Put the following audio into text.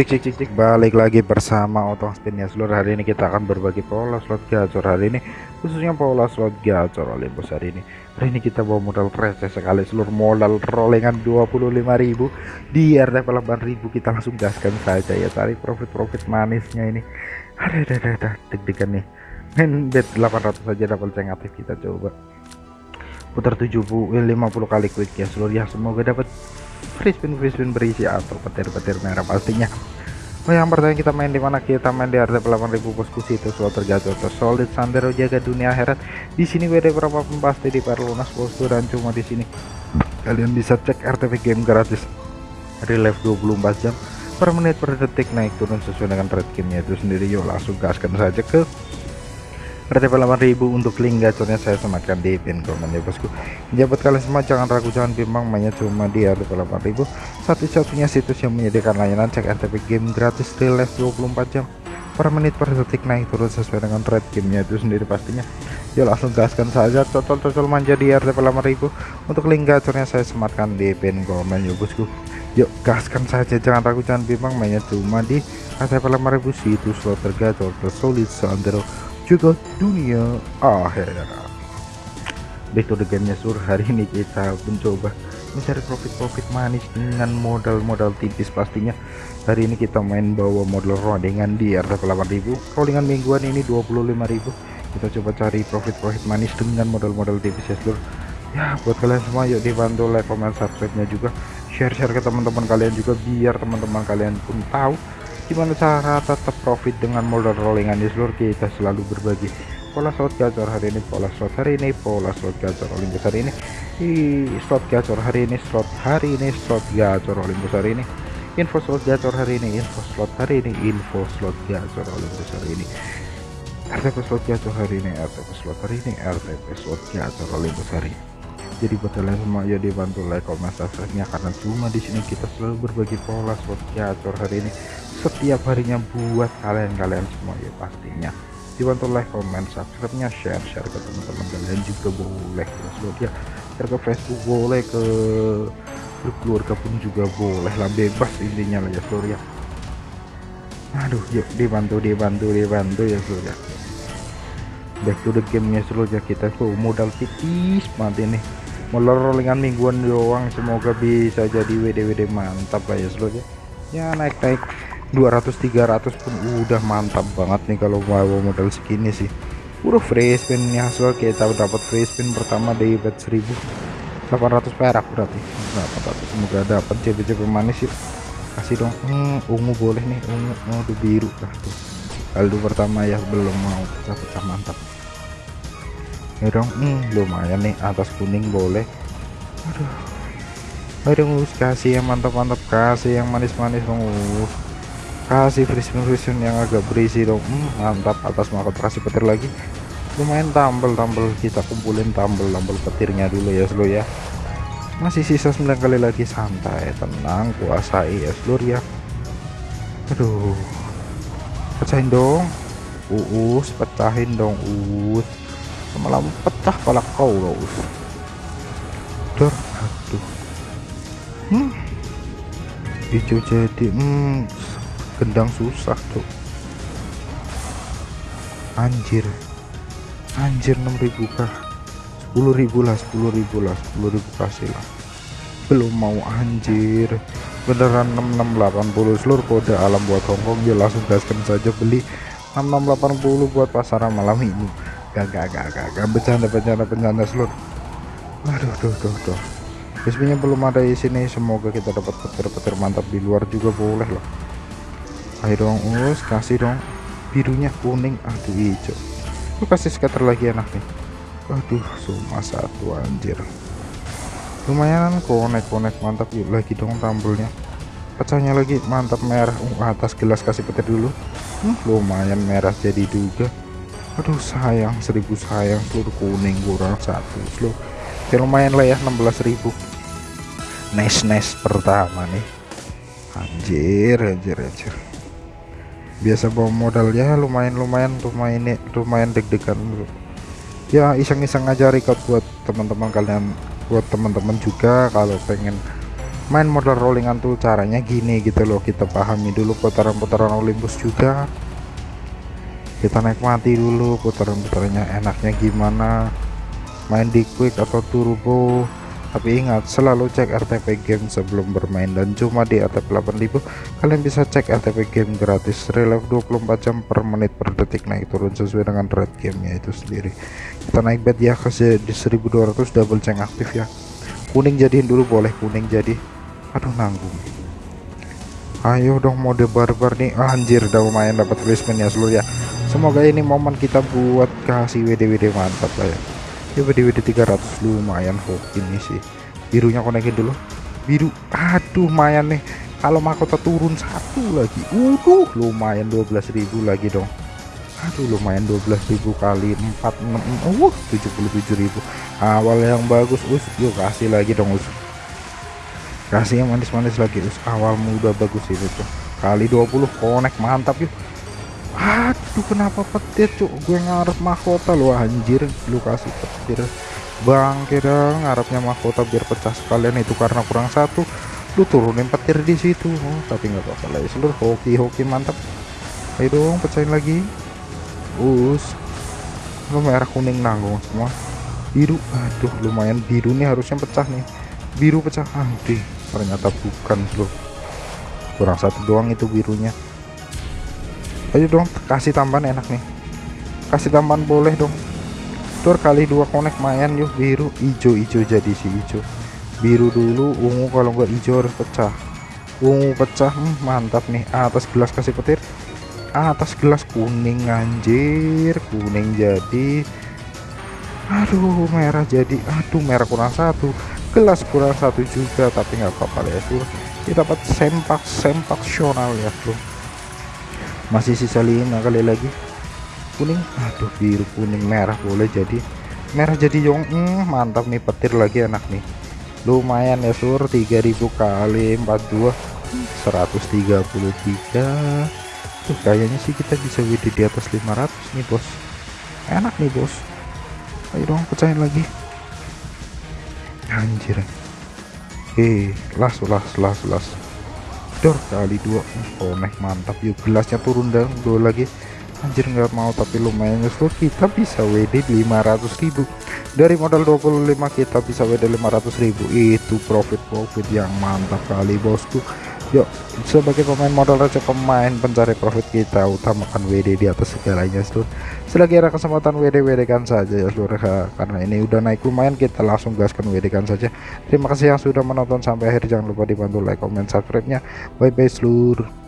cek cek cek cek balik lagi bersama otong spin. Ya seluruh hari ini kita akan berbagi pola slot gacor hari ini. Khususnya pola slot gacor Olympus hari ini. Hari ini kita bawa modal receh sekali. Seluruh modal rollingan 25.000 di RTP 8.000 kita langsung gaskan saja ya. Cari profit-profit manisnya ini. Ada ada ada, deg-degan nih. Main bet 800 saja dapat ceng aktif kita coba. Putar 70 50 kali quick ya seluruh ya. Semoga dapat free spin free spin berisi atau petir-petir merah pastinya Oh yang pertama kita main di mana? Kita main di RT 8000 bosku situ slot terjatuh. Solid sandero jaga dunia akhirat di sini WD berapa pun pasti di perlunas bosku dan cuma di sini. Kalian bisa cek RTP game gratis. Relive 24 jam. Per menit per detik naik turun sesuai dengan trade gamenya itu sendiri. Yuk langsung gaskan saja ke RTP 8000 untuk link gacornya saya sematkan di pin komen ya bosku. Jabat kalian semua jangan ragu jangan bimbang. Mainnya cuma di RTP 8000 satu-satunya situs yang menyediakan layanan cek RTP game gratis real life 24 jam per menit per detik. Naik turun sesuai dengan trade gamenya itu sendiri pastinya. Yuk langsung gaskan saja. Cocol-cocol manja di RTP 8000 untuk link gacornya saya sematkan di pin komen ya bosku. Yuk gaskan saja. Jangan ragu jangan bimbang. Mainnya cuma di RTP 8000 situs slot tergacor tersolid seantero juga dunia akhirat. Back to the game sur hari ini kita mencoba mencari profit-profit manis dengan modal-modal tipis. Pastinya hari ini kita main bawa modal rollingan di RT 8000 rollingan mingguan ini 25.000 kita coba cari profit-profit manis dengan modal-modal tipis ya seluruh ya buat kalian semua yuk dibantu like comment subscribe nya juga. Share-share ke teman-teman kalian juga biar teman-teman kalian pun tahu gimana cara tetap profit dengan modal rollingan di seluruh kita selalu berbagi pola slot gacor hari ini pola slot hari ini pola slot gacor Olympus hari ini. Di slot gacor hari ini slot hari ini slot gacor Olympus hari ini. Info slot gacor hari ini info slot hari ini info slot gacor Olympus hari ini. RTP slot gacor hari ini RTP slot hari ini RTP slot gacor Olympus hari ini. Jadi buat kalian semua ya dibantu like comment subscribe nya karena cuma di sini kita selalu berbagi pola slot gacor hari ini setiap harinya buat kalian-kalian semua ya pastinya. Dibantu like comment subscribe nya share share ke teman-teman kalian juga boleh ya ya. Share ke Facebook boleh ke grup keluarga pun juga boleh lah bebas intinya lah ya seluruh ya aduh yuk dibantu dibantu dibantu ya seluruh ya back to the game nya seluruh ya kita tuh modal tipis mati nih modal rollingan mingguan doang. Semoga bisa jadi WD-WD mantap lah ya seluruh ya naik-naik. 200 300 pun udah mantap banget nih kalau mau modal segini sih. Udah free spin nih hasil kita dapat free spin pertama dari bet 1800 perak berarti. 800 semoga dapat CB-CB manis sih kasih dong. Hmm, ungu boleh nih ungu oh, biru. Lah tuh. Saldo pertama ya belum mau. Pecah-pecah mantap. Ya dong hmm, lumayan nih atas kuning boleh. Aduh. Aduh kasih yang mantap-mantap kasih yang manis-manis dong -manis kasih spin yang agak berisi dong. Hmm, mantap atas maka kasih petir lagi. Lumayan tambel-tambel kita kumpulin tambel-tambel petirnya dulu ya seluruh ya. Masih sisa 9 kali lagi. Santai tenang kuasai ya seluruh ya. Aduh. Pecahin dong. Uus pecahin dong uus. Malah pecah kepala kau loh Dor, aduh. Hmm. Hijau jadi hmm gendang susah tuh anjir. Anjir 6000 kah? 10.000 lah 10.000 lah 10.000 kasih lah. Belum mau anjir. Beneran 6680 seluruh kode alam buat Hongkong ya langsung gaskan saja beli 6680 buat pasaran malam ini. Gak gak gak gak, gak. bercanda bercanda bercanda seluruh. Aduh tuh tuh tuh. Bismillah belum ada di sini semoga kita dapat petir-petir mantap di luar juga boleh loh ayo dong us kasih dong. Birunya kuning aduh hijau. Lu kasih scatter lagi enak nih. Aduh cuma satu anjir. Lumayan konek konek mantap. Yuk lagi dong tambelnya pecahnya lagi mantap merah. Uh, atas gelas kasih petir dulu. Hmm, lumayan merah jadi juga. Aduh sayang seribu sayang. Seluruh kuning kurang satu. Slow ya lumayan lah ya 16.000 nice nice pertama nih. Anjir anjir anjir biasa bawa modal ya lumayan-lumayan lumayan lumayan deg-degan ya iseng-iseng aja record buat teman-teman kalian buat teman-teman juga kalau pengen main modal rollingan tuh caranya gini gitu loh kita pahami dulu putaran-putaran Olympus juga. Kita nikmati dulu putaran-putarannya enaknya gimana. Main di quick atau turbo tapi ingat selalu cek RTP game sebelum bermain dan cuma di RTP 8000 kalian bisa cek RTP game gratis relive 24 jam per menit per detik. Naik turun sesuai dengan rate gamenya itu sendiri. Kita naik bet ya ke di 1200 double ceng aktif ya. Kuning jadiin dulu boleh kuning jadi. Aduh nanggung. Ayo dong mode barbar nih. Anjir udah lumayan dapat placement ya seluruh ya. Semoga ini momen kita buat kasih WD-WD mantap lah ya ya WD-WD 300 lumayan hoki ini sih. Birunya konekin dulu. Biru aduh lumayan nih. Kalau mahkota turun satu lagi. Udah lumayan 12.000 lagi dong. Aduh lumayan 12.000 kali 4 6 uh 77.000 awal yang bagus us yuk kasih lagi dong us. Kasih yang manis-manis lagi us. Awal muda bagus itu tuh. Kali 20 konek mantap yuk aduh kenapa petir cuk? Gue ngarep mahkota lu anjir. Lu kasih petir. Bang kira ngarepnya mahkota biar pecah sekalian itu karena kurang satu. Lu turunin petir di situ. Oh, tapi nggak apa-apa lah ya seluruh hoki hoki mantap ayo dong pecahin lagi. Us. Lu merah kuning nanggung semua. Biru. Aduh lumayan biru nih harusnya pecah nih. Biru pecah. Aduh ternyata bukan bro. Kurang satu doang itu birunya ayo dong kasih tambahan enak nih. Kasih tambahan boleh dong. Tur kali dua konek mayan yuk biru hijau-hijau jadi si hijau biru dulu ungu kalau nggak hijau harus pecah. Ungu pecah hmm, mantap nih. Atas gelas kasih petir. Atas gelas kuning anjir kuning jadi. Aduh merah jadi. Aduh merah kurang satu. Gelas kurang satu juga tapi nggak apa-apa ya kita dapat sempak sempak sional ya bro masih sisa lima kali lagi. Kuning? Aduh biru kuning merah boleh jadi. Merah jadi yong hmm, mantap nih petir lagi enak nih. Lumayan ya sur 3000 kali 42 133 tuh kayaknya sih kita bisa WD di atas 500 nih bos. Enak nih bos. Ayo dong pecahin lagi. Anjir. Eh las las las las dor kali dua. Oh naik mantap. Yuk gelasnya turun dan dua lagi. Anjir nggak mau tapi lumayan justru kita bisa WD 500.000 dari modal 25 kita bisa WD 500.000 itu profit profit yang mantap kali bosku yuk sebagai pemain modal receh pemain pencari profit kita utamakan WD di atas segalanya seluruh selagi ada kesempatan WD-WD kan saja ya seluruh karena ini udah naik lumayan kita langsung gaskan WD kan saja. Terima kasih yang sudah menonton sampai akhir. Jangan lupa dibantu like comment subscribe nya bye bye seluruh